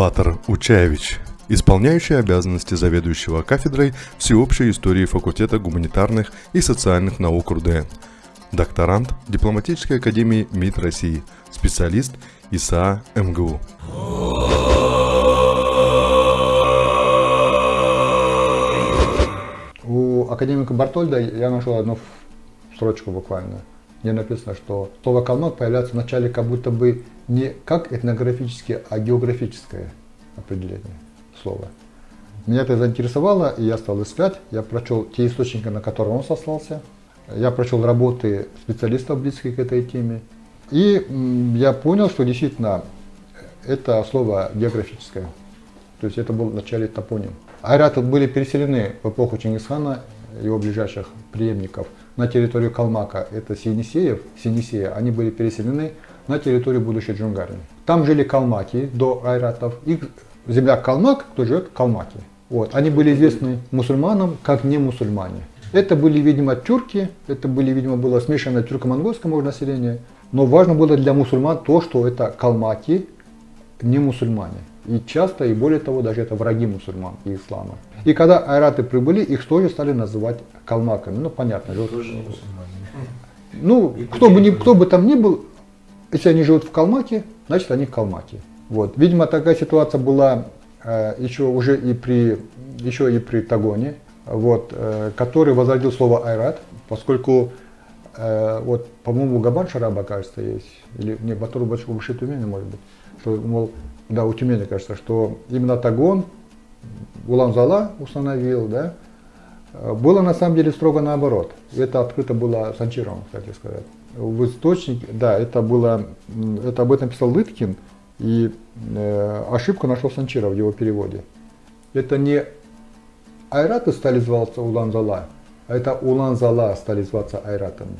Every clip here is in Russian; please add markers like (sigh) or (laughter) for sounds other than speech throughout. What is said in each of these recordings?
Батар Учаевич, исполняющий обязанности заведующего кафедрой всеобщей истории факультета гуманитарных и социальных наук РУДН, докторант Дипломатической академии МИД России, специалист ИСА МГУ. У академика Бартольда я нашел одну строчку буквально, где написано, что слово «калмак» появляется в начале как будто бы не как этнографическое, а географическое определение слова. Меня это заинтересовало, и я стал искать. Я прочел те источники, на которые он сослался. Я прочел работы специалистов, близких к этой теме. И я понял, что действительно это слово географическое. То есть это был начале топоним. Айраты были переселены в эпоху Чингисхана, его ближайших преемников, на территорию Калмака. Это Синисеев, Синисея. Они были переселены на территорию будущей Джунгарии. Там жили калмаки до айратов. Их земля Калмак, кто живет в Калмаке. Вот. Они были известны мусульманам как не мусульмане. Это были, видимо, тюрки, это были, видимо, было смешанное тюрко-монгольское может, население. Но важно было для мусульман то, что это калмаки, не мусульмане. И часто, и более того, даже это враги мусульман и ислама. И когда айраты прибыли, их тоже стали называть калмаками. Ну, понятно. Тоже не мусульмане. Ну, кто бы, ни, кто бы там ни был, если они живут в Калмаке, значит они в Калмаке. Вот. Видимо, такая ситуация была э, еще уже и при, еще и при Тагоне, вот, э, который возродил слово айрат, поскольку э, вот, по-моему, Габан Шараба, кажется, есть, или не, Батуру Баши Тюмени, может быть, что, мол, да, у Тюмени, кажется, что именно Тагон Улан-Зала установил, да, было на самом деле строго наоборот. Это открыто было Санчировым, кстати сказать в источнике, да, это было, это об этом писал Лыткин, и э, ошибку нашел Санчира в его переводе. Это не айраты стали зваться Улан-Зала, а это Улан-Зала стали зваться айратами.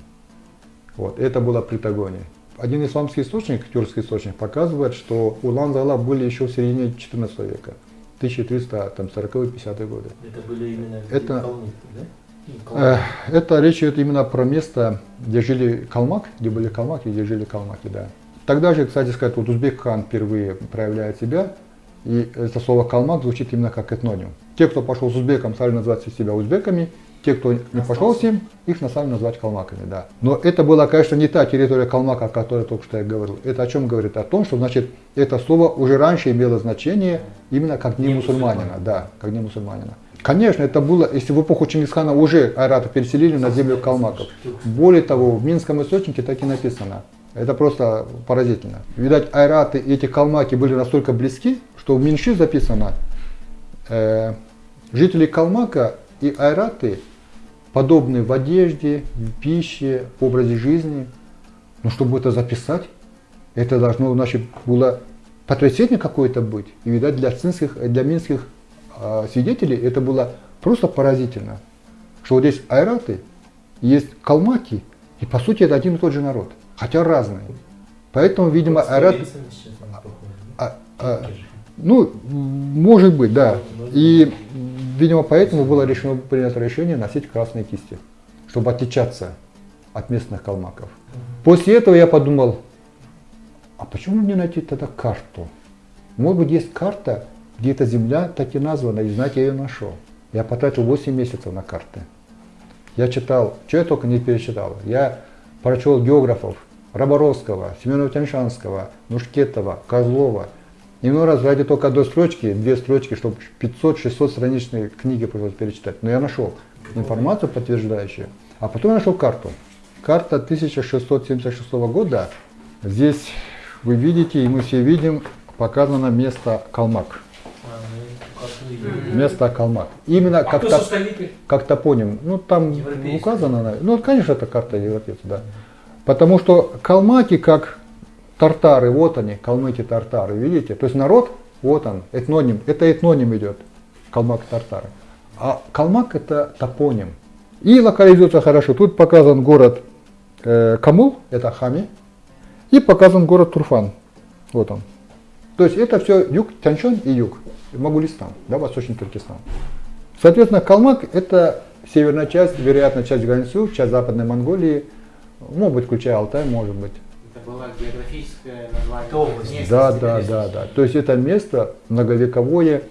Вот, это было при Тагоне. Один исламский источник, тюркский источник, показывает, что Улан-Зала были еще в середине 14 века, 1340-50-е годы. Это были именно это, да? Э, это речь идет именно про место, где жили калмак, где были калмаки, где жили калмаки, да. Тогда же, кстати сказать, вот узбек хан впервые проявляет себя, и это слово калмак звучит именно как этноним. Те, кто пошел с узбеком, стали называть себя узбеками, те, кто не пошел с ним, их стали называть калмаками, да. Но это была, конечно, не та территория калмака, о которой только что я говорил. Это о чем говорит? О том, что, значит, это слово уже раньше имело значение именно как не, не мусульманина, мусульманина, да, как не мусульманина. Конечно, это было, если в эпоху Чингисхана уже айраты переселили на землю калмаков. Более того, в Минском источнике так и написано. Это просто поразительно. Видать, айраты и эти калмаки были настолько близки, что в Минши записано, э, жители Калмака и айраты подобны в одежде, в пище, в образе жизни. Но чтобы это записать, это должно, значит, было потрясение какое-то быть. И, видать, для, цинских, для минских свидетелей это было просто поразительно, что вот здесь айраты, есть калмаки, и по сути это один и тот же народ, хотя разные. Поэтому, видимо, айрат... А, а, ну, может быть, да. И, видимо, поэтому было решено принято решение носить красные кисти, чтобы отличаться от местных калмаков. После этого я подумал, а почему не найти тогда карту? Может быть, есть карта, где эта земля так и названа, и знаете, я ее нашел. Я потратил 8 месяцев на карты. Я читал, что я только не перечитал. Я прочел географов Роборовского, Семенова Тяньшанского, Нушкетова, Козлова. И много раз ради только одной строчки, две строчки, чтобы 500-600 страничные книги пришлось перечитать. Но я нашел информацию подтверждающую. А потом я нашел карту. Карта 1676 года. Здесь вы видите, и мы все видим, показано место Калмак место Калмак. Именно а как, то, как топоним. Ну, там указано. Ну, конечно, это карта европейцев, да. Потому что калмаки, как тартары, вот они, калмыки тартары, видите? То есть народ, вот он, этноним, это этноним идет, калмак тартары. А калмак это топоним. И локализуется хорошо. Тут показан город э, Камул, это Хами, и показан город Турфан. Вот он. То есть это все юг Тяньшань и юг. Могулистан, да, Восточный Туркестан. Соответственно, Калмак – это северная часть, вероятно, часть границы, часть Западной Монголии, может быть, включая Алтай, может быть. Это было географическое название. Область. Да, да, да, да. То есть это место многовековое,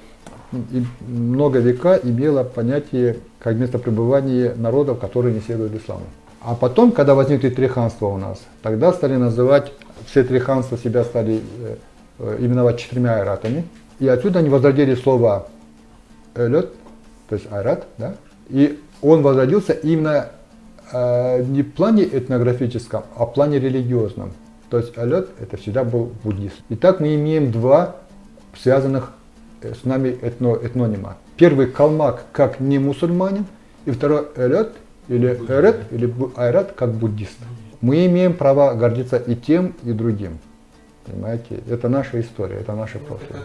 и много века имело понятие как место пребывания народов, которые не следуют исламу. А потом, когда возникли три ханства у нас, тогда стали называть, все три ханства себя стали э, э, именовать четырьмя айратами. И отсюда они возродили слово элет, то есть айрат, да? И он возродился именно э, не в плане этнографическом, а в плане религиозном. То есть элет это всегда был буддист. Итак, мы имеем два связанных э, с нами этно, этнонима. Первый калмак как не мусульманин, и второй элет или эрет или айрат как буддист. Мы имеем право гордиться и тем, и другим. Понимаете? Это наша история, это наше прошлое.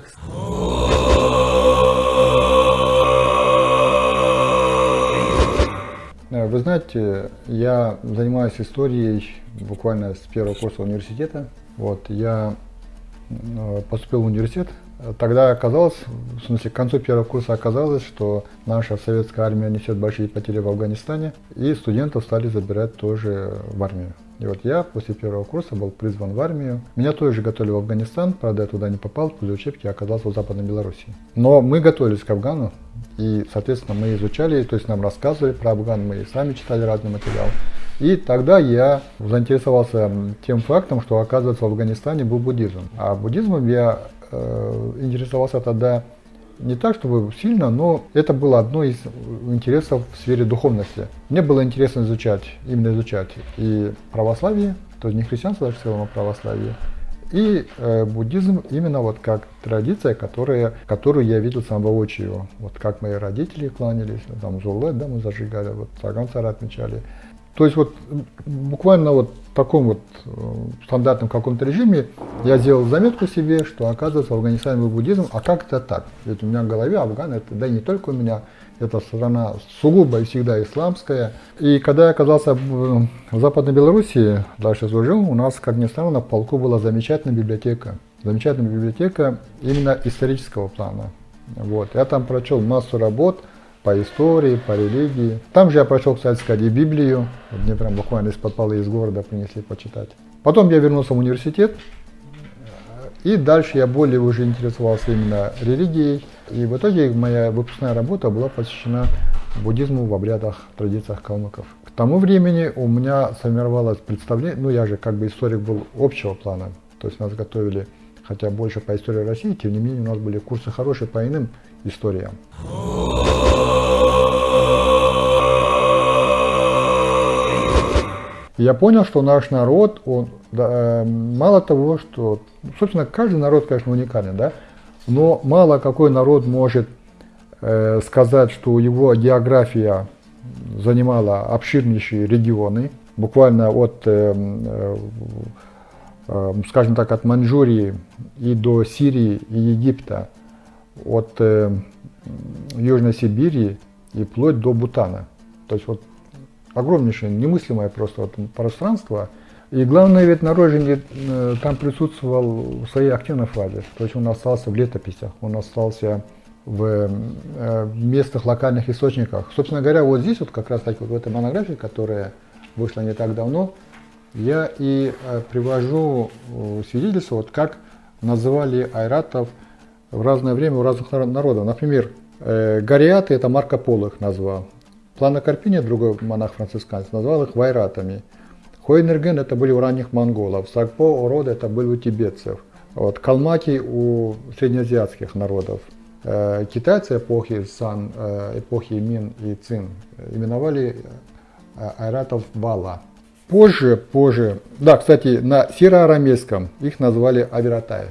Э, вы знаете, я занимаюсь историей буквально с первого курса университета. Вот, я э, поступил в университет. Тогда оказалось, в смысле, к концу первого курса оказалось, что наша советская армия несет большие потери в Афганистане, и студентов стали забирать тоже в армию. И вот я после первого курса был призван в армию. Меня тоже готовили в Афганистан, правда я туда не попал, после учебки оказался в Западной Белоруссии. Но мы готовились к Афгану, и, соответственно, мы изучали, то есть нам рассказывали про Афган, мы сами читали разный материал. И тогда я заинтересовался тем фактом, что, оказывается, в Афганистане был буддизм. А буддизмом я интересовался тогда не так, чтобы сильно, но это было одно из интересов в сфере духовности. Мне было интересно изучать, именно изучать и православие, то есть не христианство даже в целом, а православие, и э, буддизм именно вот как традиция, которая, которую я видел сам воочию. Вот как мои родители кланялись, там зулет, да, мы зажигали, вот саган отмечали. То есть вот буквально вот в таком вот э, стандартном каком-то режиме я сделал заметку себе, что оказывается в Афганистане был буддизм, а как это так? Ведь у меня в голове Афган, это, да и не только у меня, это страна сугубо и всегда исламская. И когда я оказался в Западной Белоруссии, дальше служил, у нас, как ни странно, в полку была замечательная библиотека. Замечательная библиотека именно исторического плана. Вот. Я там прочел массу работ, по истории, по религии. Там же я прочел, кстати сказать, и Библию. Вот мне прям буквально из-под полы из города принесли почитать. Потом я вернулся в университет, и дальше я более уже интересовался именно религией. И в итоге моя выпускная работа была посвящена буддизму в обрядах, традициях калмыков. К тому времени у меня сформировалось представление, ну я же как бы историк был общего плана, то есть нас готовили хотя больше по истории России, тем не менее у нас были курсы хорошие по иным историям. Я понял, что наш народ, он, да, э, мало того, что, собственно, каждый народ, конечно, уникален, да, но мало какой народ может э, сказать, что его география занимала обширнейшие регионы, буквально от, э, э, э, скажем так, от Маньчжурии и до Сирии и Египта, от э, Южной Сибири и вплоть до Бутана. То есть вот огромнейшее, немыслимое просто вот пространство. И главное, ведь Нароженье э, там присутствовал в своей активной фазе. То есть он остался в летописях, он остался в э, местных локальных источниках. Собственно говоря, вот здесь вот как раз таки вот в этой монографии, которая вышла не так давно, я и э, привожу свидетельство, вот как называли айратов в разное время у разных народов. Например, Гориаты это Марко Поло их назвал. Плана Карпини, другой монах-францисканец, назвал их вайратами. Хойнерген это были у ранних монголов, Сагпо, Орода это были у тибетцев, вот, Калмаки у среднеазиатских народов. Э, китайцы эпохи Сан, э, эпохи Мин и Цин именовали э, айратов Бала. Позже, позже, да, кстати, на сироарамейском их назвали Авиратай.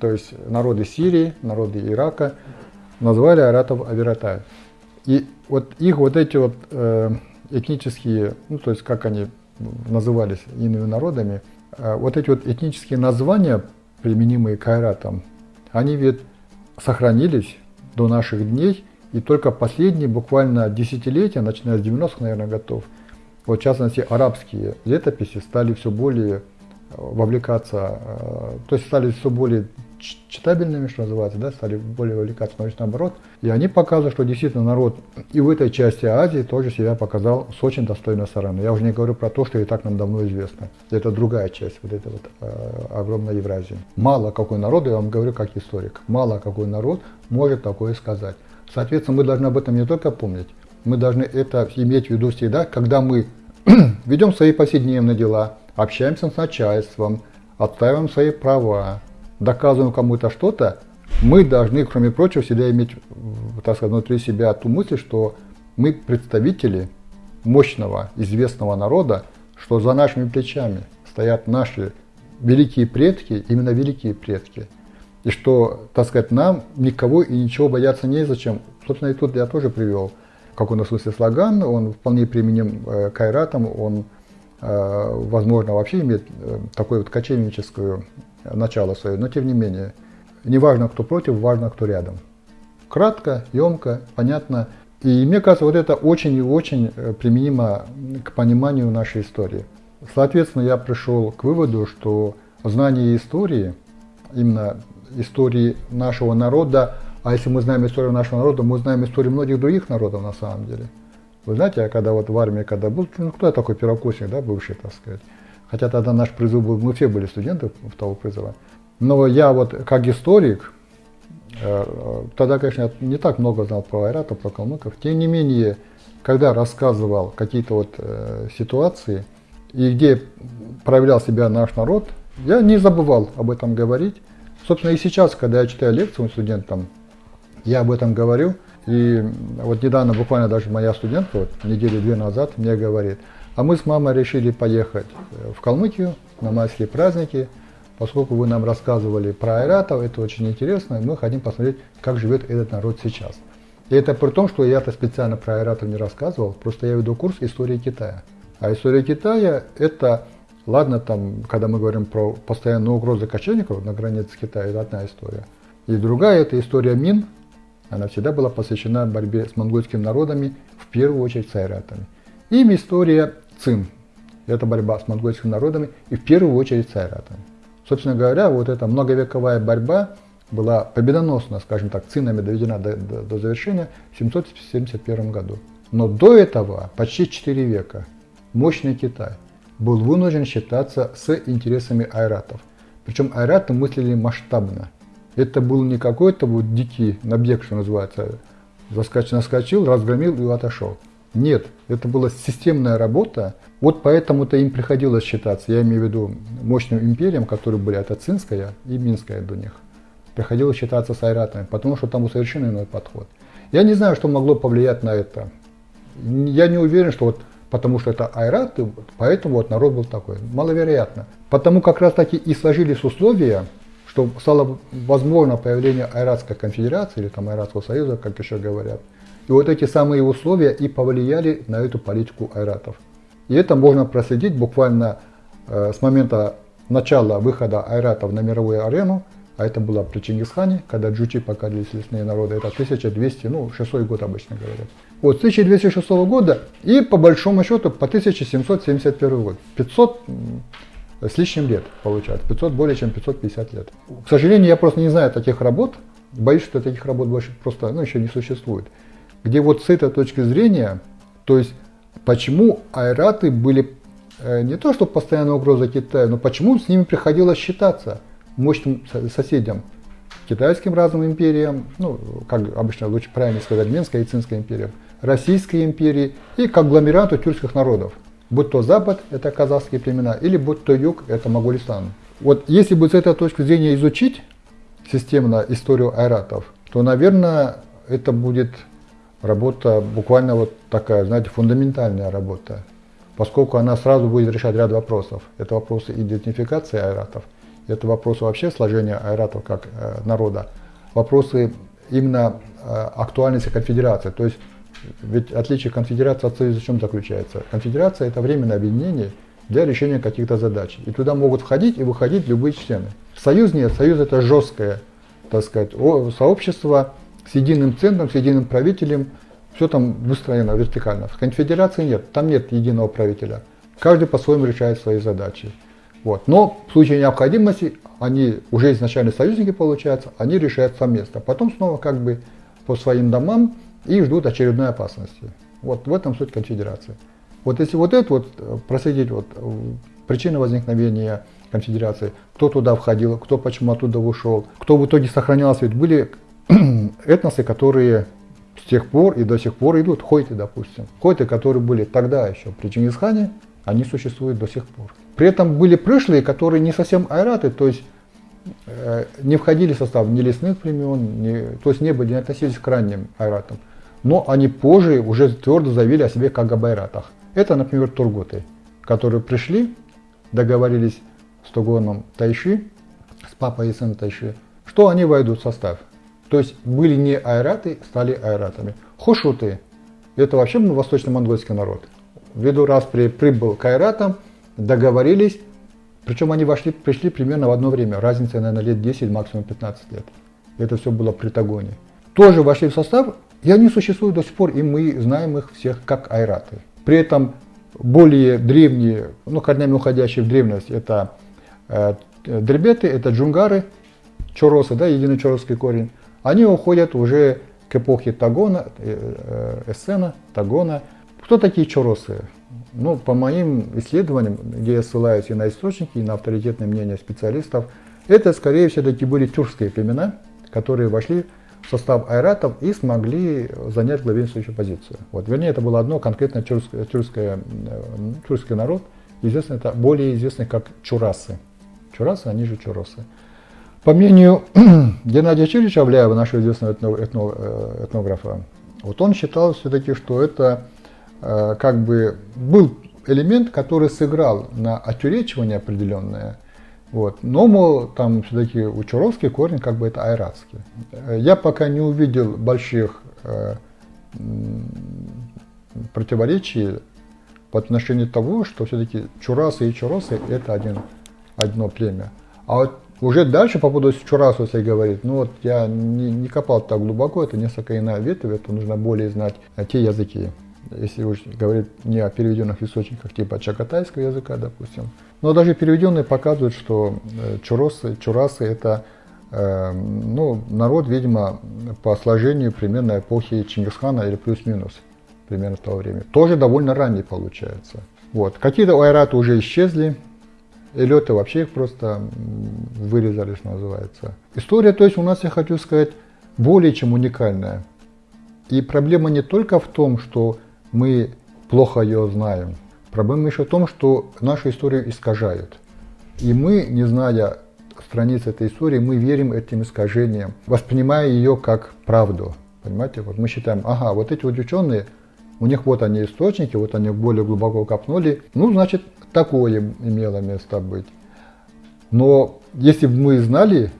То есть народы Сирии, народы Ирака назвали айратов Авиратай. И вот их вот эти вот э, этнические, ну то есть как они назывались иными народами, э, вот эти вот этнические названия, применимые к айратам, они ведь сохранились до наших дней, и только последние буквально десятилетия, начиная с 90-х, наверное, готов, вот в частности арабские летописи стали все более вовлекаться, э, то есть стали все более читабельными, что называется, да, стали более вовлекаться, но наоборот. И они показывают, что действительно народ и в этой части Азии тоже себя показал с очень достойной стороны. Я уже не говорю про то, что и так нам давно известно. Это другая часть вот этой вот э, огромной Евразии. Мало какой народ, я вам говорю как историк, мало какой народ может такое сказать. Соответственно, мы должны об этом не только помнить, мы должны это иметь в виду всегда, когда мы (clears throat) ведем свои повседневные дела, общаемся с начальством, отстаиваем свои права, доказываем кому-то что-то, мы должны, кроме прочего, всегда иметь, так сказать, внутри себя ту мысль, что мы представители мощного, известного народа, что за нашими плечами стоят наши великие предки, именно великие предки. И что, так сказать, нам никого и ничего бояться незачем. Собственно, и тут я тоже привел в каком-то смысле слоган, он вполне применим э, к айратам, он, возможно, вообще имеет э, такое вот кочевническое начало свое, но тем не менее, не важно, кто против, важно, кто рядом. Кратко, емко, понятно. И мне кажется, вот это очень и очень э, применимо к пониманию нашей истории. Соответственно, я пришел к выводу, что знание истории, именно истории нашего народа, а если мы знаем историю нашего народа, мы знаем историю многих других народов на самом деле. Вы знаете, я когда вот в армии, когда был, ну кто я такой первокурсник, да, бывший, так сказать, Хотя тогда наш призыв был, мы все были студенты того призыва. Но я вот как историк, э, тогда, конечно, я не так много знал про айратов, про калмыков. Тем не менее, когда рассказывал какие-то вот э, ситуации, и где проявлял себя наш народ, я не забывал об этом говорить. Собственно, и сейчас, когда я читаю лекции студентам, я об этом говорю. И вот недавно, буквально даже моя студентка, вот недели две назад, мне говорит – а мы с мамой решили поехать э, в Калмыкию на майские праздники, поскольку вы нам рассказывали про айратов, это очень интересно, и мы хотим посмотреть, как живет этот народ сейчас. И это при том, что я-то специально про айратов не рассказывал, просто я веду курс истории Китая. А история Китая – это, ладно, там, когда мы говорим про постоянную угрозу кочевников на границе Китая, это одна история. И другая – это история Мин, она всегда была посвящена борьбе с монгольскими народами, в первую очередь с айратами. Им история ЦИН. Это борьба с монгольскими народами и в первую очередь с айратами. Собственно говоря, вот эта многовековая борьба была победоносно, скажем так, цинами доведена до, до, до завершения в 771 году. Но до этого, почти 4 века, мощный Китай был вынужден считаться с интересами айратов. Причем айраты мыслили масштабно. Это был не какой-то вот дикий набег, что называется, заскочил, наскочил, разгромил и отошел. Нет, это была системная работа. Вот поэтому-то им приходилось считаться, я имею в виду мощным империям, которые были, это Цинская и Минская до них. Приходилось считаться с айратами, потому что там совершенно иной подход. Я не знаю, что могло повлиять на это. Я не уверен, что вот потому что это айраты, поэтому вот народ был такой. Маловероятно. Потому как раз таки и сложились условия, что стало возможно появление Айратской конфедерации или там Айратского союза, как еще говорят, и вот эти самые условия и повлияли на эту политику айратов. И это можно проследить буквально э, с момента начала выхода айратов на мировую арену, а это было при Чингисхане, когда джучи покорились лесные народы, это 1200, ну 6 год обычно говорят. Вот с 1206 года и по большому счету по 1771 год, 500 с лишним лет получается, 500 более чем 550 лет. К сожалению, я просто не знаю таких работ, боюсь, что таких работ больше просто ну, еще не существует где вот с этой точки зрения, то есть почему айраты были э, не то, что постоянная угроза Китаю, но почему с ними приходилось считаться мощным соседям, китайским разным империям, ну, как обычно лучше правильно сказать, Минская и Цинская империя, Российской империи и к агломерату тюркских народов. Будь то Запад, это казахские племена, или будь то Юг, это Моголистан. Вот если бы с этой точки зрения изучить системно историю айратов, то, наверное, это будет работа буквально вот такая, знаете, фундаментальная работа, поскольку она сразу будет решать ряд вопросов. Это вопросы идентификации айратов, это вопросы вообще сложения айратов как э, народа, вопросы именно э, актуальности конфедерации. То есть ведь отличие конфедерации от союза в чем заключается? Конфедерация это временное объединение для решения каких-то задач. И туда могут входить и выходить любые члены. Союз нет, союз это жесткое, так сказать, сообщество, с единым центром, с единым правителем, все там выстроено вертикально. В конфедерации нет, там нет единого правителя. Каждый по-своему решает свои задачи. Вот. Но в случае необходимости они уже изначально союзники получаются, они решают совместно. Потом снова как бы по своим домам и ждут очередной опасности. Вот в этом суть конфедерации. Вот если вот это вот э, проследить вот э, причины возникновения конфедерации, кто туда входил, кто почему оттуда ушел, кто в итоге сохранялся, ведь были (clears throat) этносы, которые с тех пор и до сих пор идут, хойты, допустим. Хойты, которые были тогда еще при Чингисхане, они существуют до сих пор. При этом были пришлые, которые не совсем айраты, то есть не входили в состав ни лесных племен, ни, то есть не были, не относились к ранним айратам. Но они позже уже твердо заявили о себе как об айратах. Это, например, тургуты, которые пришли, договорились с Тугоном Тайши, с папой и сыном Тайши, что они войдут в состав. То есть были не айраты, стали айратами. Хошуты – это вообще восточно-монгольский народ. Ввиду распри прибыл к айратам, договорились, причем они вошли, пришли примерно в одно время, разница, наверное, лет 10, максимум 15 лет. Это все было при Тагоне. Тоже вошли в состав, и они существуют до сих пор, и мы знаем их всех как айраты. При этом более древние, ну, корнями уходящие в древность, это э, дребеты, это джунгары, чоросы, да, единый чоросский корень они уходят уже к эпохе Тагона, э, э, Эссена, Тагона. Кто такие чоросы? Ну, по моим исследованиям, где я ссылаюсь и на источники, и на авторитетное мнение специалистов, это, скорее всего, таки были тюркские племена, которые вошли в состав айратов и смогли занять главенствующую позицию. Вот, вернее, это было одно конкретно тюркское, тюркское, э, тюркский народ, известный, это более известный как чурасы. Чурасы, они же чуросы. По мнению (clears throat) Геннадия Чирича Авляева, нашего известного этно, этно, этнографа, вот он считал все-таки, что это как бы был элемент, который сыграл на отюречивание определенное, вот. Но, мол, там все-таки у корень как бы это айратский. Я пока не увидел больших э, противоречий по отношению того, что все-таки чурасы и чуросы это один, одно племя. А вот уже дальше по поводу Чурасу, если говорить, ну вот я не, не копал так глубоко, это несколько иная ветвь, это нужно более знать те языки. Если говорить не о переведенных источниках типа чакатайского языка, допустим. Но даже переведенные показывают, что э, чуросы, чурасы это э, ну, народ, видимо, по сложению примерно эпохи Чингисхана или плюс-минус примерно того времени. Тоже довольно ранний получается. Вот. Какие-то айраты уже исчезли, и леты вообще их просто вырезали, что называется. История, то есть у нас, я хочу сказать, более чем уникальная. И проблема не только в том, что мы плохо ее знаем. Проблема еще в том, что нашу историю искажают. И мы, не зная страниц этой истории, мы верим этим искажениям, воспринимая ее как правду. Понимаете, вот мы считаем, ага, вот эти вот ученые, у них вот они источники, вот они более глубоко копнули, ну, значит, такое имело место быть. Но если бы мы знали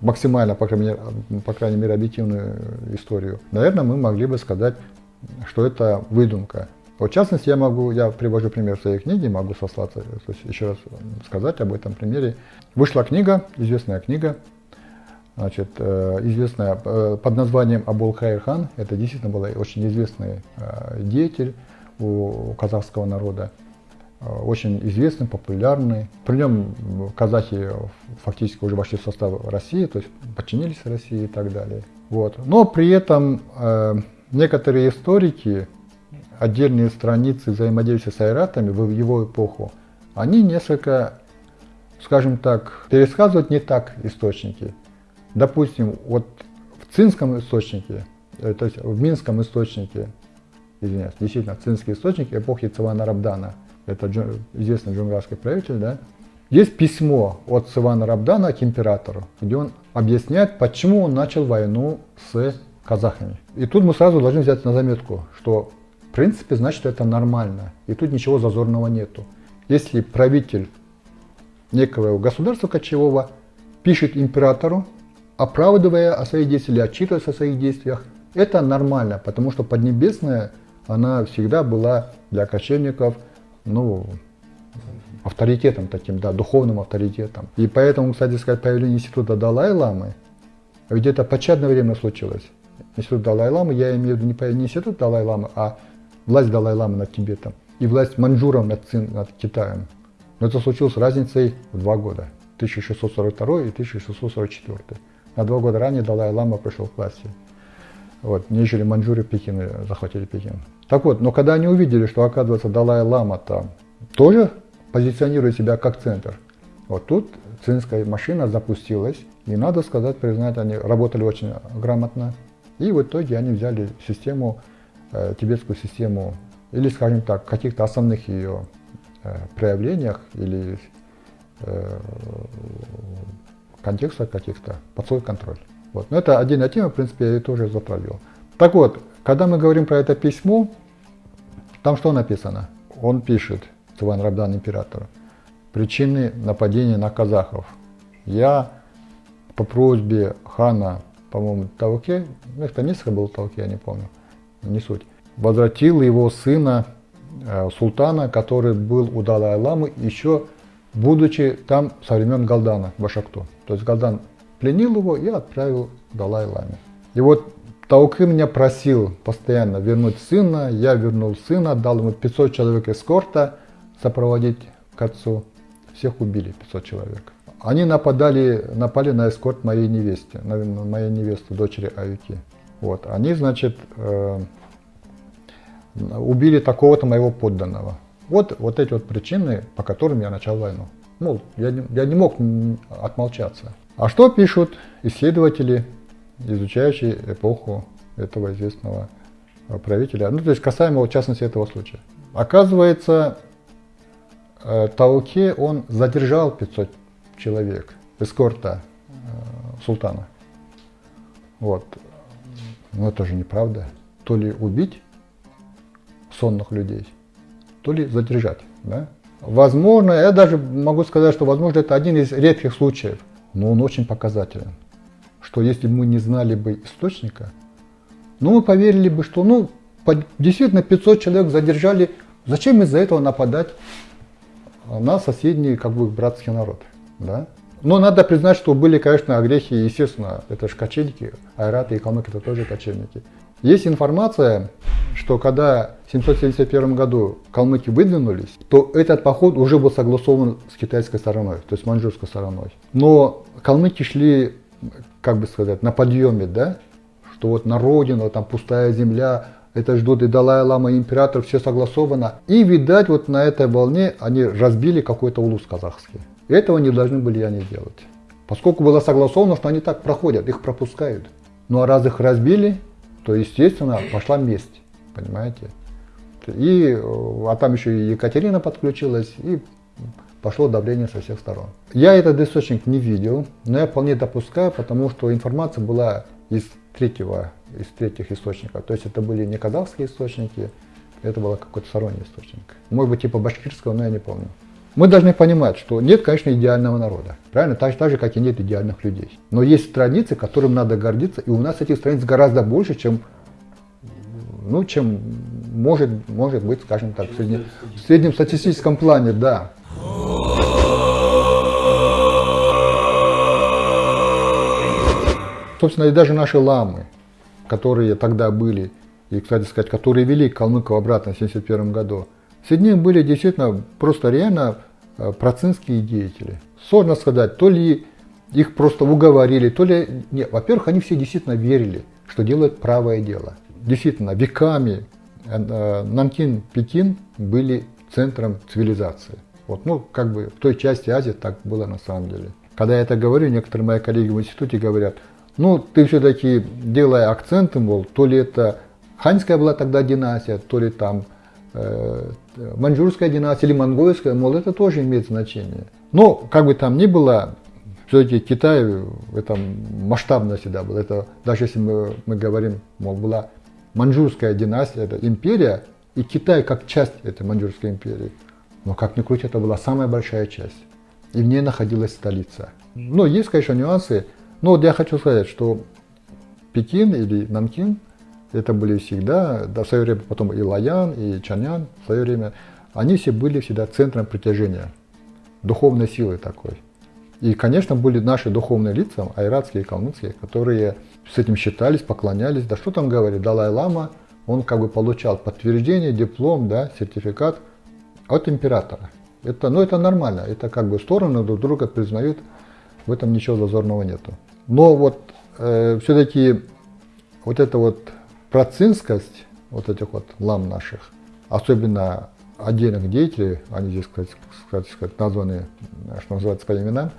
максимально, по крайней, мере, по крайней мере, объективную историю, наверное, мы могли бы сказать, что это выдумка. Вот, в частности, я могу, я привожу пример своей книге, могу сослаться, то есть еще раз сказать об этом примере. Вышла книга, известная книга, значит, э, известная э, под названием Абул Хайр хан. Это действительно был очень известный э, деятель у казахского народа. Э, очень известный, популярный. При нем казахи фактически уже вошли в состав России, то есть подчинились России и так далее. Вот. Но при этом э, некоторые историки, отдельные страницы взаимодействия с айратами в его эпоху, они несколько, скажем так, пересказывают не так источники. Допустим, вот в цинском источнике, э, то есть в минском источнике, извиняюсь, действительно, цинский источник эпохи Цивана Рабдана – это известный джунгарский правитель, да, есть письмо от Савана Рабдана к императору, где он объясняет, почему он начал войну с казахами. И тут мы сразу должны взять на заметку, что в принципе значит это нормально, и тут ничего зазорного нету. Если правитель некого государства кочевого пишет императору, оправдывая о своих действиях или отчитываясь о своих действиях, это нормально, потому что Поднебесная, она всегда была для кочевников – ну, авторитетом таким, да, духовным авторитетом. И поэтому, кстати сказать, появление института Далай-Ламы, ведь это початное время случилось. Институт Далай-Ламы, я имею в виду не, не институт Далай-Ламы, а власть Далай-Ламы над Тибетом и власть маньчжуров над, над Китаем. Но это случилось разницей в два года. 1642 и 1644. На два года ранее Далай-Лама пришел к власти. Вот, нежели маньчжуры Пекин захватили Пекин. Так вот, но когда они увидели, что, оказывается, Далай-Лама там тоже позиционирует себя как центр, вот тут цинская машина запустилась, и надо сказать, признать, они работали очень грамотно. И в итоге они взяли систему, э, тибетскую систему, или, скажем так, каких-то основных ее э, проявлениях или э, контекстах каких-то под свой контроль. Вот. Но это отдельная тема, в принципе, я ее тоже затрагивал. Так вот, когда мы говорим про это письмо, там что написано? Он пишет, Циван Рабдан императору, причины нападения на казахов. Я по просьбе хана, по-моему, Тауке, ну, это несколько было Тауке, я не помню, не суть, возвратил его сына, э, султана, который был у Далай-Ламы еще будучи там со времен Галдана, Башакту. То есть Галдан пленил его и отправил Далай-Ламе. И вот Тауки меня просил постоянно вернуть сына, я вернул сына, дал ему 500 человек эскорта сопроводить к отцу. Всех убили, 500 человек. Они нападали, напали на эскорт моей невесте, на моей невесты, дочери Аюки. Вот. Они, значит, э, убили такого-то моего подданного. Вот, вот эти вот причины, по которым я начал войну. Ну, я не, я не мог отмолчаться. А что пишут исследователи, изучающие эпоху этого известного правителя? Ну, то есть касаемо, в частности, этого случая. Оказывается, э, Тауке он задержал 500 человек эскорта э, султана. Вот. Но это же неправда. То ли убить сонных людей, то ли задержать. Да? Возможно, я даже могу сказать, что возможно это один из редких случаев, но он очень показателен. Что если мы не знали бы источника, ну мы поверили бы, что ну действительно 500 человек задержали, зачем из-за этого нападать на соседний как бы братский народ. Да? Но надо признать, что были, конечно, огрехи, естественно, это же кочевники, айраты и калмыки это тоже кочевники. Есть информация, что когда в 771 году калмыки выдвинулись, то этот поход уже был согласован с китайской стороной, то есть маньчжурской стороной. Но калмыки шли, как бы сказать, на подъеме, да, что вот на родину, там пустая земля, это ждут и Далай-Лама, и император, все согласовано. И, видать, вот на этой волне они разбили какой-то улус казахский. Этого не должны были они делать. Поскольку было согласовано, что они так проходят, их пропускают. Ну а раз их разбили, то, естественно, пошла месть, понимаете. И, а там еще и Екатерина подключилась, и пошло давление со всех сторон. Я этот источник не видел, но я вполне допускаю, потому что информация была из третьего, из третьих источников. То есть это были не казахские источники, это был какой-то сторонний источник. Может быть, типа башкирского, но я не помню. Мы должны понимать, что нет, конечно, идеального народа. Правильно? Так, так же, как и нет идеальных людей. Но есть страницы, которым надо гордиться, и у нас этих страниц гораздо больше, чем, ну, чем может, может быть, скажем так, в, средне, в среднем статистическом плане, да. Собственно, и даже наши ламы, которые тогда были, и, кстати сказать, которые вели калмыков обратно в 1971 году, Среди них были действительно просто реально э, процинские деятели. Сложно сказать, то ли их просто уговорили, то ли... Нет, во-первых, они все действительно верили, что делают правое дело. Действительно, веками э, э, Нанкин, Пекин были центром цивилизации. Вот, ну, как бы в той части Азии так было на самом деле. Когда я это говорю, некоторые мои коллеги в институте говорят, ну, ты все-таки делая акценты, мол, то ли это ханьская была тогда династия, то ли там маньчжурская династия или монгольская, мол, это тоже имеет значение. Но, как бы там ни было, все-таки Китай в этом масштабно всегда был. Это, даже если мы, мы говорим, мол, была маньчжурская династия, это империя, и Китай как часть этой маньчжурской империи. Но как ни крути, это была самая большая часть. И в ней находилась столица. Но есть, конечно, нюансы. Но вот я хочу сказать, что Пекин или Нанкин это были всегда, да, в свое время потом и Лаян, и Чанян в свое время, они все были всегда центром притяжения, духовной силы такой. И, конечно, были наши духовные лица, айратские и калмыцкие, которые с этим считались, поклонялись. Да что там говорить, Далай-Лама, он как бы получал подтверждение, диплом, да, сертификат от императора. Это, ну, это нормально, это как бы стороны друг друга признают, в этом ничего зазорного нету. Но вот э, все-таки вот эта вот процинскость вот этих вот лам наших, особенно отдельных деятелей, они здесь, кстати, кстати сказать, названы, что называется, по именам,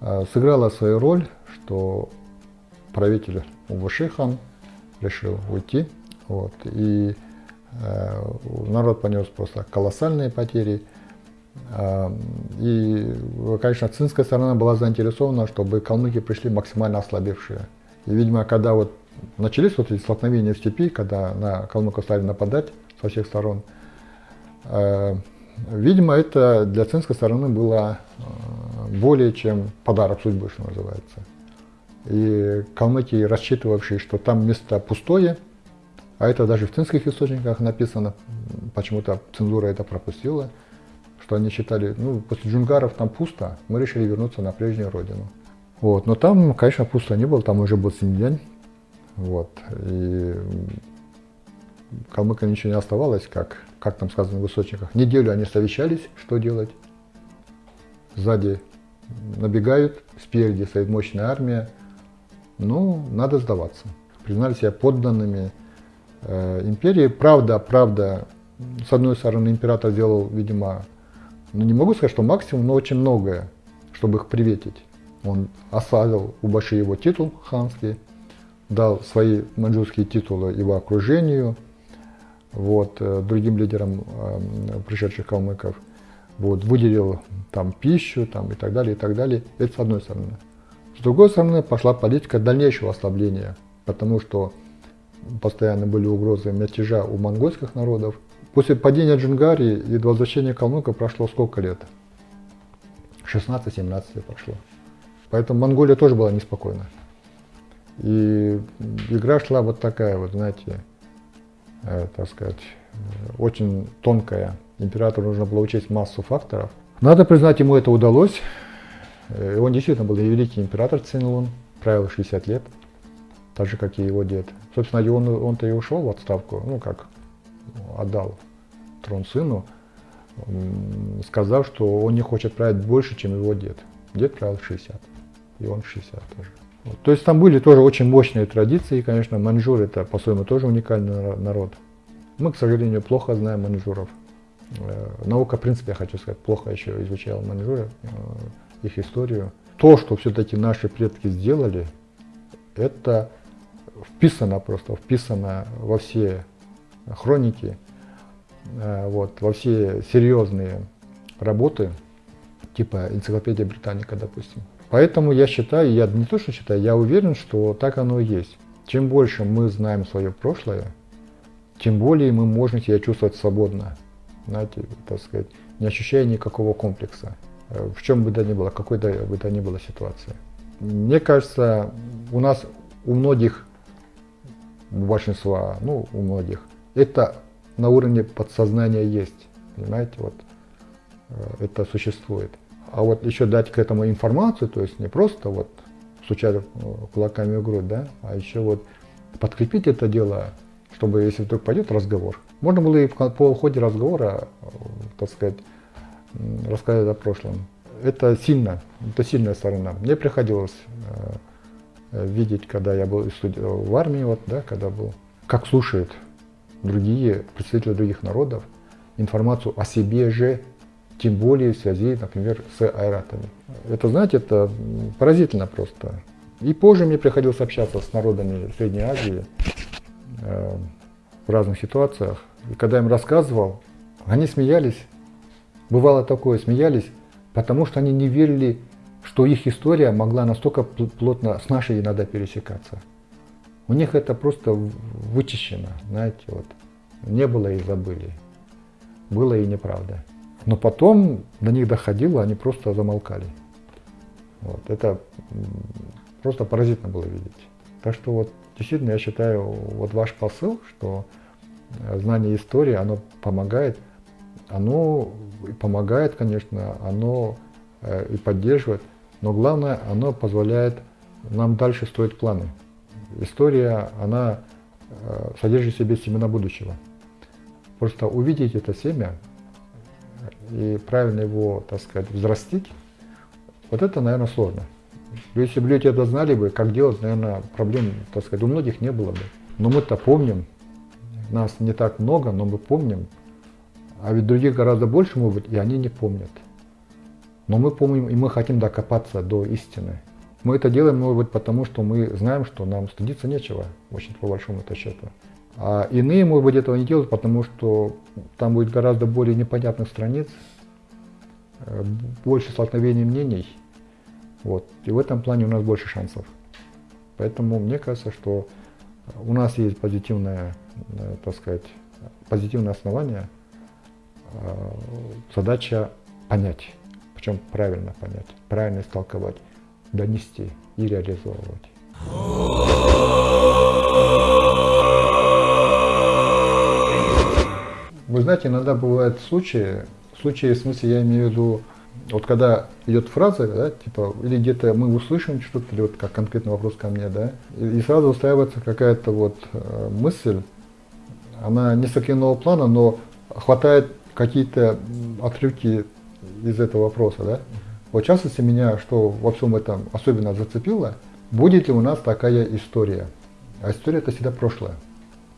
э, сыграла свою роль, что правитель Увашихан решил уйти. Вот, и э, народ понес просто колоссальные потери. Э, и, конечно, цинская сторона была заинтересована, чтобы калмыки пришли максимально ослабевшие. И, видимо, когда вот начались вот эти столкновения в степи, когда на калмыков стали нападать со всех сторон, э, видимо, это для цинской стороны было э, более чем подарок судьбы, что называется. И калмыки, рассчитывавшие, что там место пустое, а это даже в цинских источниках написано, почему-то цензура это пропустила, что они считали, ну, после джунгаров там пусто, мы решили вернуться на прежнюю родину. Вот, но там, конечно, пусто не было, там уже был Синьцзянь, вот, и калмыкам ничего не оставалось, как, как там сказано в источниках. Неделю они совещались, что делать. Сзади набегают, спереди стоит мощная армия, ну, надо сдаваться. Признали себя подданными э, империи. Правда, правда, с одной стороны, император сделал, видимо, ну не могу сказать, что максимум, но очень многое, чтобы их приветить. Он ославил у Баши его титул ханский, дал свои маньчжурские титулы его окружению, вот, э, другим лидерам э, пришедших калмыков, вот, выделил там пищу там, и так далее, и так далее. Это с одной стороны. С другой стороны, пошла политика дальнейшего ослабления, потому что постоянно были угрозы мятежа у монгольских народов. После падения Джунгарии и возвращения калмыков прошло сколько лет? 16-17 лет прошло. Поэтому Монголия тоже была неспокойна. И игра шла вот такая вот, знаете, э, так сказать, очень тонкая. Императору нужно было учесть массу факторов. Надо признать, ему это удалось. Э, он действительно был великий император Цинлун, правил 60 лет, так же, как и его дед. Собственно, он, он-то и ушел в отставку, ну как, отдал трон сыну, сказав, что он не хочет править больше, чем его дед. Дед правил 60, и он 60 тоже. Вот. То есть там были тоже очень мощные традиции, конечно, маньчжуры это по-своему тоже уникальный народ. Мы, к сожалению, плохо знаем маньчжуров. Э, наука, в принципе, я хочу сказать, плохо еще изучала маньчжуры их историю. То, что все-таки наши предки сделали, это вписано просто, вписано во все хроники, э, вот, во все серьезные работы, типа энциклопедия Британика, допустим. Поэтому я считаю, я не то что считаю, я уверен, что так оно и есть. Чем больше мы знаем свое прошлое, тем более мы можем себя чувствовать свободно, знаете, так сказать, не ощущая никакого комплекса. Э, в чем бы то ни было, какой бы то ни было ситуации. Мне кажется, у нас, у многих, у большинства, ну, у многих, это на уровне подсознания есть, понимаете, вот, э, это существует. А вот еще дать к этому информацию, то есть не просто вот стучать э, кулаками в грудь, да, а еще вот подкрепить это дело, чтобы если вдруг пойдет разговор, можно было и по ходе разговора, так сказать, рассказать о прошлом. Это сильно, это сильная сторона. Мне приходилось э, видеть, когда я был в армии, вот, да, когда был, как слушают другие представители других народов информацию о себе же, тем более в связи, например, с айратами. Это, знаете, это поразительно просто. И позже мне приходилось общаться с народами Средней Азии э, в разных ситуациях. И когда я им рассказывал, они смеялись, Бывало такое, смеялись, потому что они не верили, что их история могла настолько плотно с нашей иногда пересекаться. У них это просто вычищено, знаете, вот. Не было и забыли. Было и неправда. Но потом до них доходило, они просто замолкали. Вот. Это просто поразительно было видеть. Так что вот действительно я считаю, вот ваш посыл, что э, знание истории, оно помогает, оно помогает, конечно, оно э, и поддерживает, но главное, оно позволяет нам дальше строить планы. История, она э, содержит в себе семена будущего. Просто увидеть это семя, и правильно его, так сказать, взрастить, вот это, наверное, сложно. Если бы люди это знали бы, как делать, наверное, проблем, так сказать, у многих не было бы. Но мы-то помним, нас не так много, но мы помним, а ведь других гораздо больше, может быть, и они не помнят. Но мы помним, и мы хотим докопаться до истины. Мы это делаем, может быть, потому что мы знаем, что нам стыдиться нечего, очень по большому-то счету. А иные, может быть, этого не делают, потому что там будет гораздо более непонятных страниц, э, больше столкновений мнений. Вот. И в этом плане у нас больше шансов. Поэтому мне кажется, что у нас есть позитивное, э, так сказать, позитивное основание. Э, задача понять, причем правильно понять, правильно истолковать, донести и реализовывать. Вы знаете, иногда бывают случаи, случаи, в смысле, я имею в виду, вот когда идет фраза, да, типа, или где-то мы услышим что-то, или вот как конкретный вопрос ко мне, да, и, и сразу устраивается какая-то вот э, мысль, она не с плана, но хватает какие-то отрывки из этого вопроса, да. Вот в частности меня, что во всем этом особенно зацепило, будет ли у нас такая история. А история это всегда прошлое.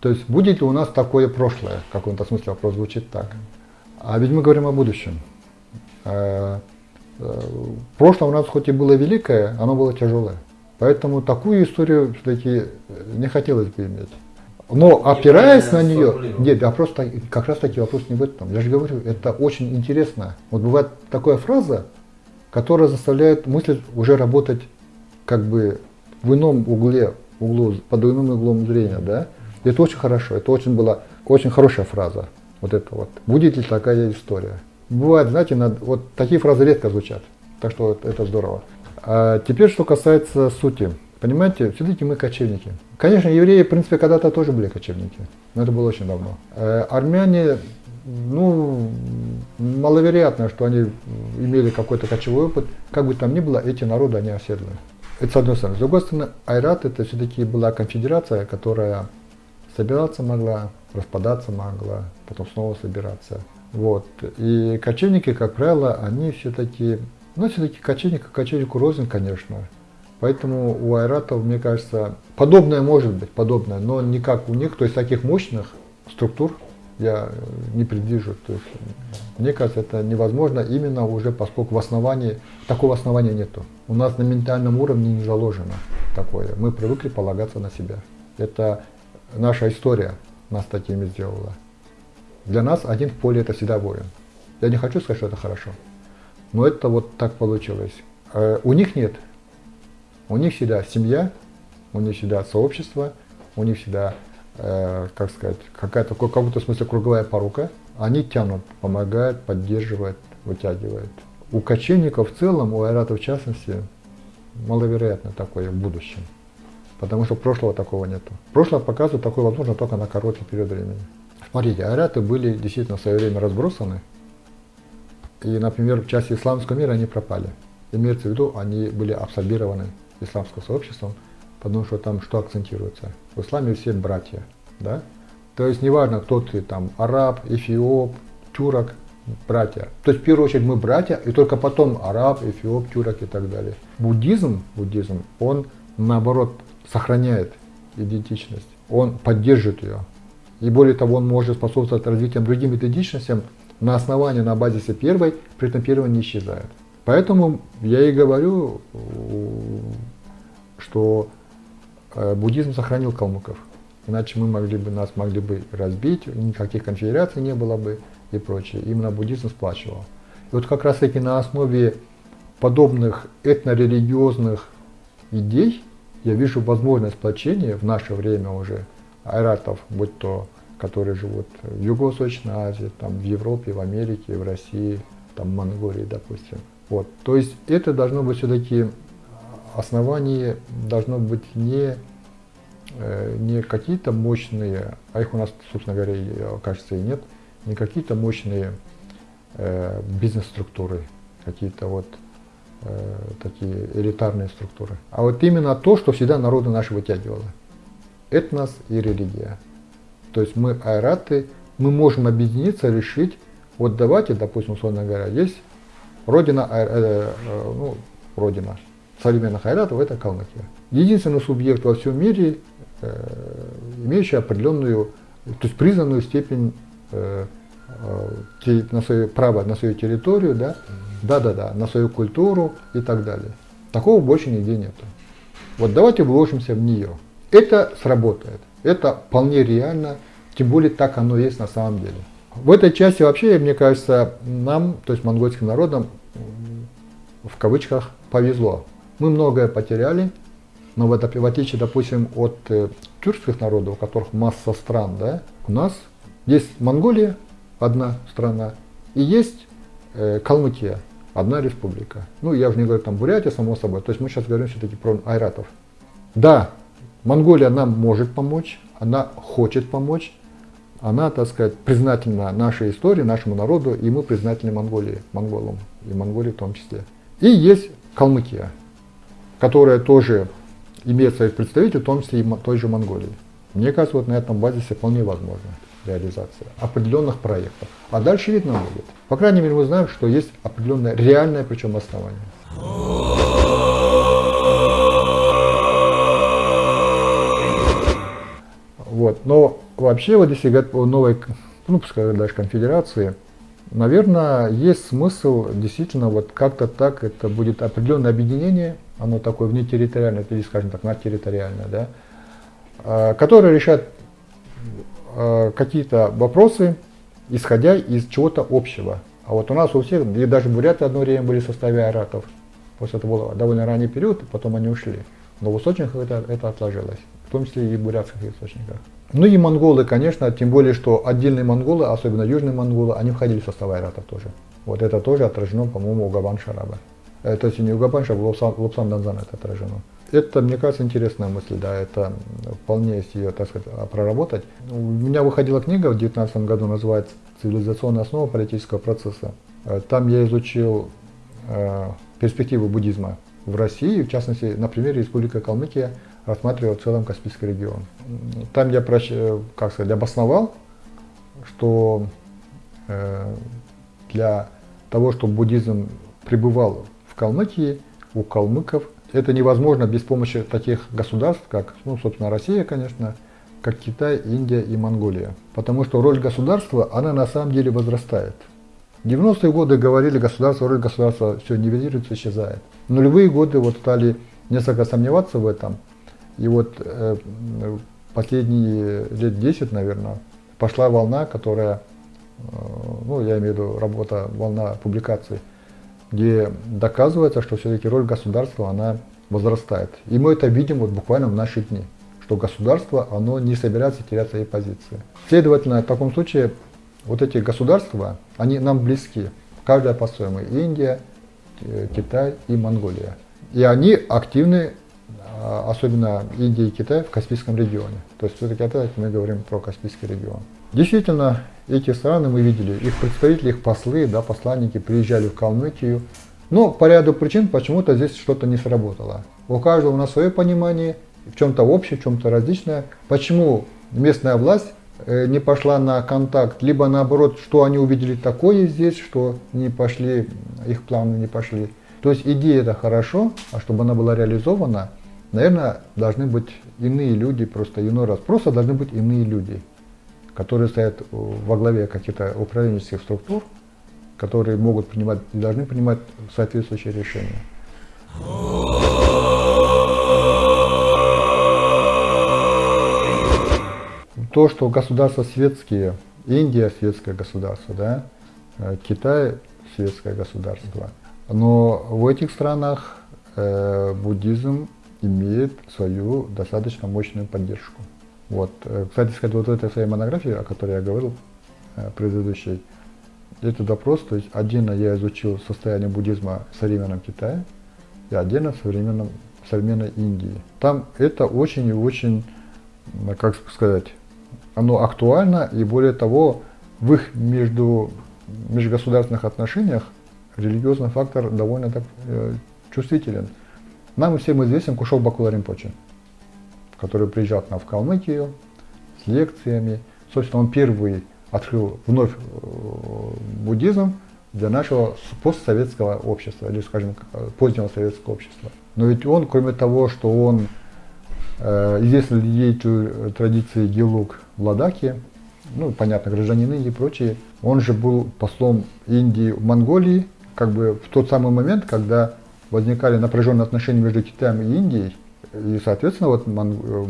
То есть будет ли у нас такое прошлое, в каком-то смысле вопрос звучит так. А ведь мы говорим о будущем. Э, э, прошлое у нас хоть и было великое, оно было тяжелое. Поэтому такую историю все-таки не хотелось бы иметь. Но опираясь на нее, нет, вопрос как раз таки вопрос не в этом. Я же говорю, это очень интересно. Вот бывает такая фраза, которая заставляет мысль уже работать как бы в ином угле, углу, под иным углом зрения, да? Это очень хорошо, это очень была очень хорошая фраза. Вот это вот. Будет ли такая история? Бывает, знаете, над, вот такие фразы редко звучат. Так что это здорово. А теперь, что касается сути. Понимаете, все-таки мы кочевники. Конечно, евреи, в принципе, когда-то тоже были кочевники. Но это было очень давно. Э, армяне, ну, маловероятно, что они имели какой-то кочевой опыт. Как бы там ни было, эти народы, они оседлые. Это с одной стороны. С другой стороны, Айрат это все-таки была конфедерация, которая собираться могла, распадаться могла, потом снова собираться. Вот. И кочевники, как правило, они все-таки, ну, все-таки кочевник, кочевнику рознь, конечно. Поэтому у айратов, мне кажется, подобное может быть, подобное, но не как у них, то есть таких мощных структур я не предвижу. То есть, мне кажется, это невозможно именно уже поскольку в основании, такого основания нету. У нас на ментальном уровне не заложено такое. Мы привыкли полагаться на себя. Это наша история нас такими сделала. Для нас один в поле это всегда воин. Я не хочу сказать, что это хорошо, но это вот так получилось. Э, у них нет. У них всегда семья, у них всегда сообщество, у них всегда, э, как сказать, какая-то, в каком-то смысле круговая порука. Они тянут, помогают, поддерживают, вытягивают. У кочевников в целом, у айратов в частности, маловероятно такое в будущем потому что прошлого такого нету. Прошлое показывает такое возможно только на короткий период времени. Смотрите, айраты были действительно в свое время разбросаны, и, например, в части исламского мира они пропали. Имеется в виду, они были абсорбированы исламским сообществом, потому что там что акцентируется? В исламе все братья, да? То есть неважно, кто ты там, араб, эфиоп, тюрок, братья. То есть в первую очередь мы братья, и только потом араб, эфиоп, тюрок и так далее. Буддизм, буддизм, он наоборот сохраняет идентичность, он поддерживает ее. И более того, он может способствовать развитию другим идентичностям на основании, на базисе первой, при этом первая не исчезает. Поэтому я и говорю, что э, буддизм сохранил калмыков. Иначе мы могли бы, нас могли бы разбить, никаких конфедераций не было бы и прочее. Именно буддизм сплачивал. И вот как раз таки на основе подобных этнорелигиозных идей я вижу возможность сплочения в наше время уже айратов, будь то которые живут в Юго-Восточной Азии, там, в Европе, в Америке, в России, там, в Монголии, допустим. Вот. То есть это должно быть все-таки основание должно быть не, э, не какие-то мощные, а их у нас, собственно говоря, кажется, и нет, не какие-то мощные э, бизнес-структуры, какие-то вот Э, такие элитарные структуры. А вот именно то, что всегда народы наши вытягивало. Этнос и религия. То есть мы айраты, мы можем объединиться, решить Вот давайте, допустим, условно говоря, есть родина, э, э, э, ну, родина современных айратов – это Калмыкия. Единственный субъект во всем мире, э, имеющий определенную, то есть признанную степень э, э, на свое право на свою территорию, да, да, да, да, на свою культуру и так далее. Такого больше нигде нету. Вот давайте вложимся в нее. Это сработает. Это вполне реально, тем более так оно есть на самом деле. В этой части вообще, мне кажется, нам, то есть монгольским народам, в кавычках, повезло. Мы многое потеряли, но в, в отличие, допустим, от э, тюркских народов, у которых масса стран, да, у нас есть Монголия, одна страна, и есть э, Калмыкия, одна республика. Ну, я уже не говорю там Бурятия, само собой. То есть мы сейчас говорим все-таки про айратов. Да, Монголия нам может помочь, она хочет помочь, она, так сказать, признательна нашей истории, нашему народу, и мы признательны Монголии, монголам, и Монголии в том числе. И есть Калмыкия, которая тоже имеет своих представителей, в том числе и той же Монголии. Мне кажется, вот на этом базисе вполне возможно реализация определенных проектов. А дальше видно будет. По крайней мере, мы знаем, что есть определенное реальное причем основание. Вот. Но вообще, вот если говорить о новой, ну, пускай даже конфедерации, наверное, есть смысл действительно вот как-то так, это будет определенное объединение, оно такое внетерриториальное, или, скажем так, надтерриториальное, да, а, которое решает а, какие-то вопросы, исходя из чего-то общего. А вот у нас у всех, и даже буряты одно время были в составе аратов, после это был довольно ранний период, потом они ушли. Но в источниках это, это отложилось, в том числе и в бурятских источниках. Ну и монголы, конечно, тем более, что отдельные монголы, особенно южные монголы, они входили в состав айратов тоже. Вот это тоже отражено, по-моему, у Габан Шараба. Э, то есть не у Габан Шараба, у Лапсан Данзана это отражено. Это, мне кажется, интересная мысль, да, это вполне, если ее, так сказать, проработать. У меня выходила книга в 2019 году, называется «Цивилизационная основа политического процесса». Э, там я изучил э, перспективы буддизма в России, в частности, на примере Республики Калмыкия, рассматривал в целом Каспийский регион. Там я, как сказать, обосновал, что э, для того, чтобы буддизм пребывал в Калмыкии, у калмыков, это невозможно без помощи таких государств, как, ну, собственно, Россия, конечно, как Китай, Индия и Монголия. Потому что роль государства, она на самом деле возрастает. В 90-е годы говорили, государство, роль государства все нивелируется, исчезает. Нулевые годы вот стали несколько сомневаться в этом – и вот э, последние лет 10, наверное, пошла волна, которая, э, ну, я имею в виду работа, волна публикаций, где доказывается, что все-таки роль государства, она возрастает. И мы это видим вот буквально в наши дни, что государство, оно не собирается терять свои позиции. Следовательно, в таком случае вот эти государства, они нам близки, каждая по-своему, Индия, э, Китай и Монголия. И они активны а, особенно Индии и Китай в Каспийском регионе. То есть все-таки опять мы говорим про Каспийский регион. Действительно, эти страны мы видели, их представители, их послы, да, посланники приезжали в Калмыкию, но по ряду причин почему-то здесь что-то не сработало. У каждого у нас свое понимание, в чем-то общее, в чем-то различное. Почему местная власть э, не пошла на контакт, либо наоборот, что они увидели такое здесь, что не пошли, их планы не пошли. То есть идея это хорошо, а чтобы она была реализована – наверное, должны быть иные люди, просто иной раз. Просто должны быть иные люди, которые стоят во главе каких-то управленческих структур, которые могут принимать и должны принимать соответствующие решения. То, что государства светские, Индия светское государство, да, Китай светское государство, но в этих странах э, буддизм имеет свою достаточно мощную поддержку. Вот. Э, кстати сказать, вот в этой своей монографии, о которой я говорил, э, предыдущей, этот вопрос, то есть отдельно я изучил состояние буддизма в современном Китае и отдельно в современном, в современной Индии. Там это очень и очень, как сказать, оно актуально, и более того, в их между, межгосударственных отношениях религиозный фактор довольно так э, чувствителен. Нам всем известен Кушов Бакула Римпоче, который приезжал к нам в Калмыкию с лекциями. Собственно, он первый открыл вновь э, буддизм для нашего постсоветского общества, или, скажем, позднего советского общества. Но ведь он, кроме того, что он э, известный деятель традиции Гелук в Ладаке, ну, понятно, гражданин Индии и прочие, он же был послом Индии в Монголии, как бы в тот самый момент, когда возникали напряженные отношения между Китаем и Индией, и, соответственно, вот э,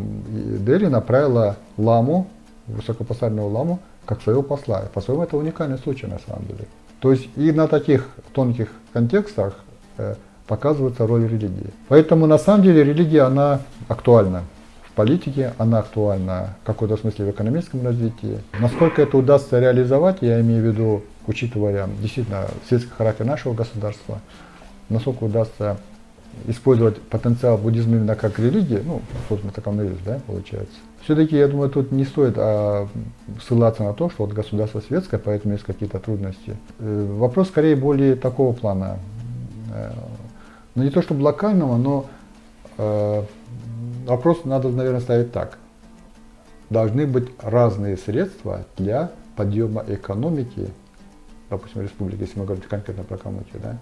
Дели направила ламу, высокопосадного ламу, как своего посла. По-своему, это уникальный случай на самом деле. То есть и на таких тонких контекстах э, показывается роль религии. Поэтому на самом деле религия, она актуальна в политике, она актуальна в какой-то смысле в экономическом развитии. Насколько это удастся реализовать, я имею в виду, учитывая действительно светский характер нашего государства, насколько удастся использовать потенциал буддизма именно как религии, ну, собственно, так оно и есть, да, получается. Все-таки, я думаю, тут не стоит а, ссылаться на то, что вот государство светское, поэтому есть какие-то трудности. Э, вопрос скорее более такого плана. Э, ну, не то чтобы локального, но э, вопрос надо, наверное, ставить так. Должны быть разные средства для подъема экономики допустим, республики, если мы говорим конкретно про Калмыкию, да,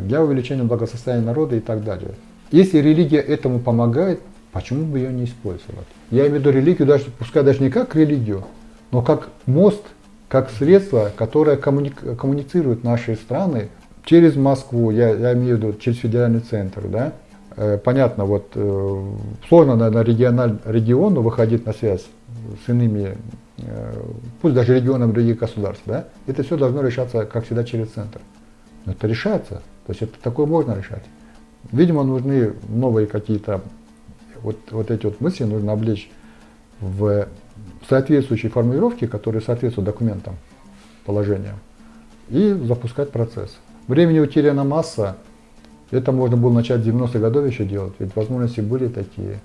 для увеличения благосостояния народа и так далее. Если религия этому помогает, почему бы ее не использовать? Я имею в виду религию, даже, пускай даже не как религию, но как мост, как средство, которое коммуни коммуницирует наши страны через Москву, я, я имею в виду через федеральный центр, да, э, понятно, вот э, сложно на, на региональ, региону выходить на связь с иными Э, пусть даже регионам других государств, да, это все должно решаться, как всегда, через центр. Это решается, то есть это такое можно решать. Видимо, нужны новые какие-то, вот, вот эти вот мысли нужно облечь в соответствующие формулировки, которые соответствуют документам, положениям, и запускать процесс. Времени утеряна масса, это можно было начать в 90-х годов еще делать, ведь возможности были такие.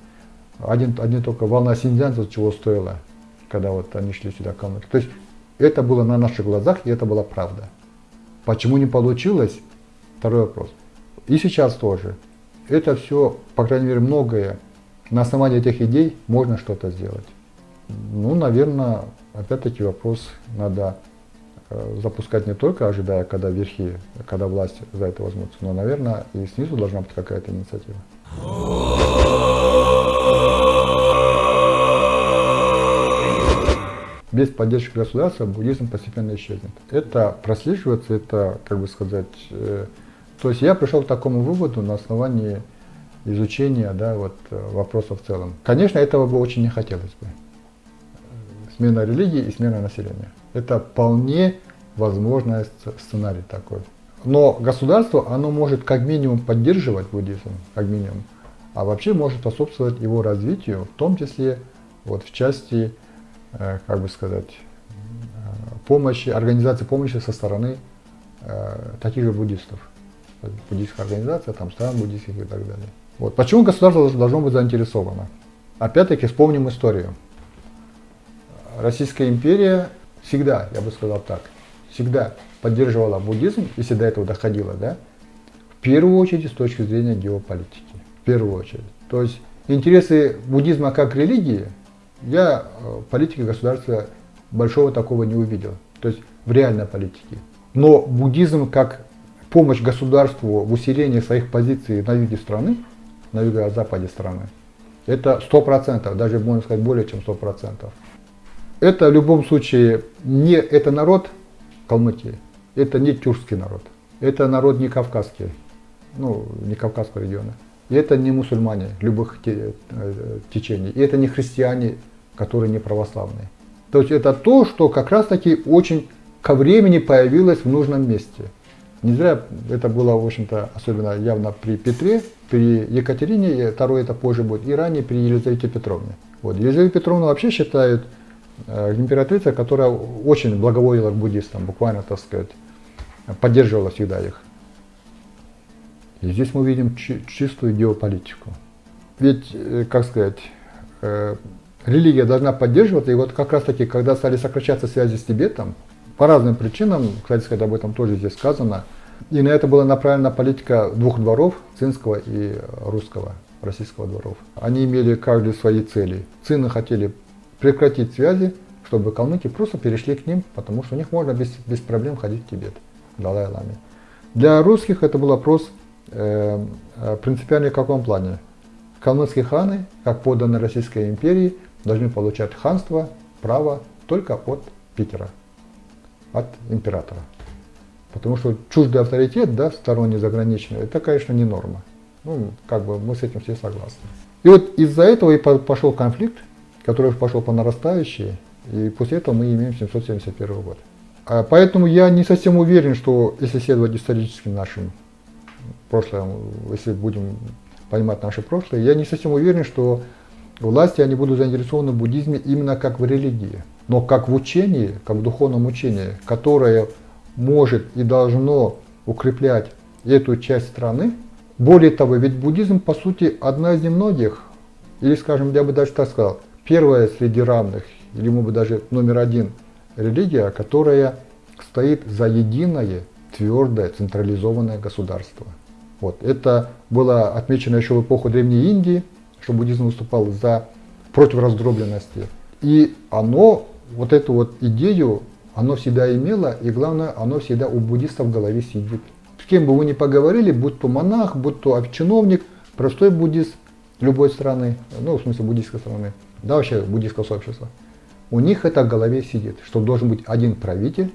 Один, один только волна синьцзянцев чего стоила – когда вот они шли сюда комнаты. То есть это было на наших глазах, и это была правда. Почему не получилось? Второй вопрос. И сейчас тоже. Это все, по крайней мере, многое. На основании этих идей можно что-то сделать. Ну, наверное, опять-таки вопрос надо э, запускать не только ожидая, когда верхи, когда власть за это возьмутся, но, наверное, и снизу должна быть какая-то инициатива. Без поддержки государства буддизм постепенно исчезнет. Это прослеживается, это, как бы сказать, э, то есть я пришел к такому выводу на основании изучения да, вот, э, вопроса в целом. Конечно, этого бы очень не хотелось бы. Смена религии и смена населения. Это вполне возможный сценарий такой. Но государство, оно может как минимум поддерживать буддизм, как минимум, а вообще может способствовать его развитию, в том числе вот в части как бы сказать, э, помощи, организации помощи со стороны э, таких же буддистов. Буддийская организация, там стран буддийских и так далее. Вот. Почему государство должно быть заинтересовано? Опять-таки вспомним историю. Российская империя всегда, я бы сказал так, всегда поддерживала буддизм, если до этого доходило, да, в первую очередь с точки зрения геополитики. В первую очередь. То есть интересы буддизма как религии я э, политике государства большого такого не увидел, то есть в реальной политике. Но буддизм как помощь государству в усилении своих позиций на юге страны, на юго-западе страны, это сто процентов, даже можно сказать более чем сто процентов. Это в любом случае не это народ Калмыкии, это не тюркский народ, это народ не кавказский, ну не кавказского региона. И это не мусульмане любых э, течений, и это не христиане которые не православные. То есть это то, что как раз таки очень ко времени появилось в нужном месте. Не зря это было, в общем-то, особенно явно при Петре, при Екатерине, второе это позже будет, и ранее при Елизавете Петровне. Вот. Елизавета Петровна вообще считают э, императрица, которая очень благоволила к буддистам, буквально, так сказать, поддерживала всегда их. И здесь мы видим чистую геополитику. Ведь, э, как сказать, э, религия должна поддерживаться. И вот как раз таки, когда стали сокращаться связи с Тибетом, по разным причинам, кстати сказать, об этом тоже здесь сказано, и на это была направлена политика двух дворов, цинского и русского, российского дворов. Они имели каждый свои цели. Цины хотели прекратить связи, чтобы калмыки просто перешли к ним, потому что у них можно без, без проблем ходить в Тибет, к Далай-Ламе. Для русских это был вопрос э, э принципиальный в каком плане? Калмыцкие ханы, как подданные Российской империи, должны получать ханство, право только от Питера, от императора. Потому что чуждый авторитет, да, сторонний, заграничный, это, конечно, не норма. Ну, как бы мы с этим все согласны. И вот из-за этого и пошел конфликт, который пошел по нарастающей, и после этого мы имеем 771 год. А поэтому я не совсем уверен, что если следовать историческим нашим прошлым, если будем понимать наше прошлое, я не совсем уверен, что власти они будут заинтересованы в буддизме именно как в религии, но как в учении, как в духовном учении, которое может и должно укреплять эту часть страны. Более того, ведь буддизм, по сути, одна из немногих, или, скажем, я бы даже так сказал, первая среди равных, или, может быть, даже номер один религия, которая стоит за единое, твердое, централизованное государство. Вот. Это было отмечено еще в эпоху Древней Индии, что буддизм выступал за против раздробленности. И оно, вот эту вот идею оно всегда имело, и главное, оно всегда у буддистов в голове сидит. С кем бы вы ни поговорили, будь то монах, будь то чиновник, простой буддист любой страны, ну, в смысле буддийской страны, да, вообще буддийского сообщества, у них это в голове сидит, что должен быть один правитель,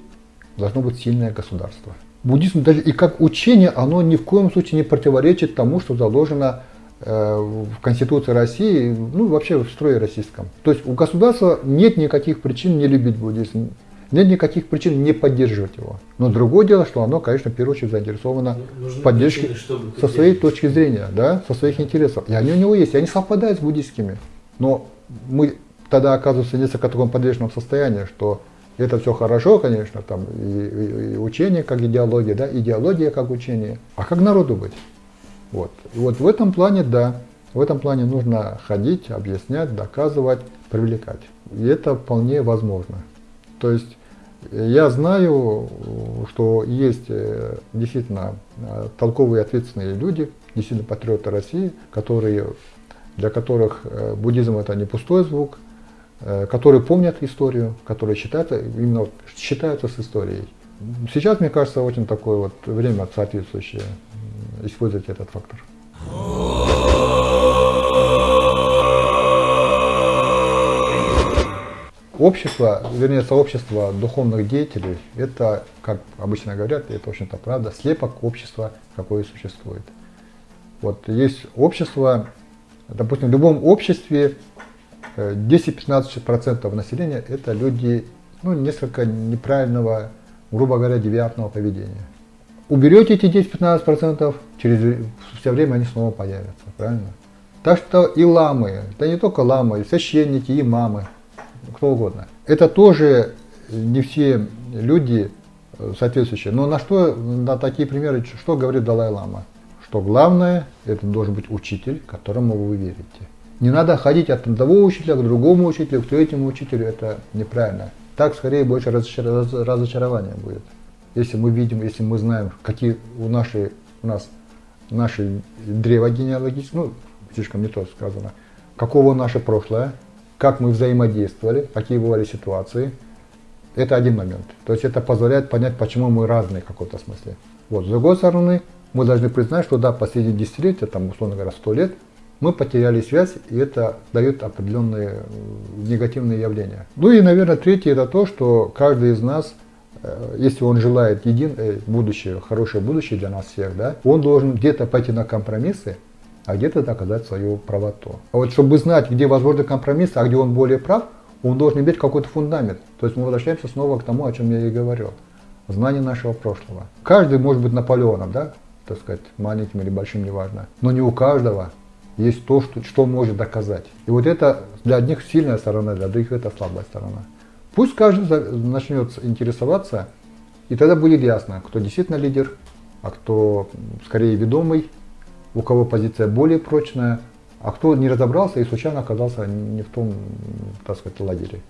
должно быть сильное государство. Буддизм даже и как учение, оно ни в коем случае не противоречит тому, что заложено в Конституции России, ну вообще в строе российском. То есть у государства нет никаких причин не любить буддизм. Нет никаких причин не поддерживать его. Но другое дело, что оно, конечно, в первую очередь заинтересовано в поддержке причины, со своей точки зрения, да, со своих интересов. И они у него есть, и они совпадают с буддийскими. Но мы тогда оказываемся в несколько таком подвешенном состоянии, что это все хорошо, конечно, там и, и, и учение как идеология, да, идеология как учение. А как народу быть? Вот. И вот в этом плане, да, в этом плане нужно ходить, объяснять, доказывать, привлекать. И это вполне возможно. То есть я знаю, что есть э, действительно э, толковые ответственные люди, действительно патриоты России, которые, для которых э, буддизм это не пустой звук, которые помнят историю, которые считаются, именно считаются с историей. Сейчас, мне кажется, очень такое вот время соответствующее использовать этот фактор. Общество, вернее сообщество духовных деятелей, это, как обычно говорят, это, в общем-то, правда, слепок общества, какое существует. Вот есть общество, допустим, в любом обществе 10-15% э, населения это люди, ну, несколько неправильного, грубо говоря, девиантного поведения. Уберете эти 10-15%, через все время они снова появятся, правильно? Так что и ламы, да не только ламы, и священники, и мамы – кто угодно. Это тоже не все люди э, соответствующие. Но на что, на такие примеры, что говорит Далай-Лама? Что главное, это должен быть учитель, которому вы верите. Не надо ходить от одного учителя к другому учителю, к третьему учителю, это неправильно. Так скорее больше разочарования будет. Если мы видим, если мы знаем, какие у, нашей, у нас наши древо генеалогические, ну, слишком не то сказано, каково наше прошлое, как мы взаимодействовали, какие бывали ситуации. Это один момент. То есть это позволяет понять, почему мы разные в каком-то смысле. Вот. С другой стороны, мы должны признать, что да, последние десятилетия, там, условно говоря, сто лет, мы потеряли связь, и это дает определенные э, негативные явления. Ну и, наверное, третье это то, что каждый из нас, если он желает един, э, будущее, хорошее будущее для нас всех, да, он должен где-то пойти на компромиссы, а где-то доказать свою правоту. А вот чтобы знать, где возможны компромисс, а где он более прав, он должен иметь какой-то фундамент. То есть мы возвращаемся снова к тому, о чем я и говорил. Знание нашего прошлого. Каждый может быть Наполеоном, да, так сказать, маленьким или большим, неважно. Но не у каждого есть то, что, что может доказать. И вот это для одних сильная сторона, для других это слабая сторона. Пусть каждый начнет интересоваться, и тогда будет ясно, кто действительно лидер, а кто скорее ведомый, у кого позиция более прочная, а кто не разобрался и случайно оказался не в том, так сказать, лагере.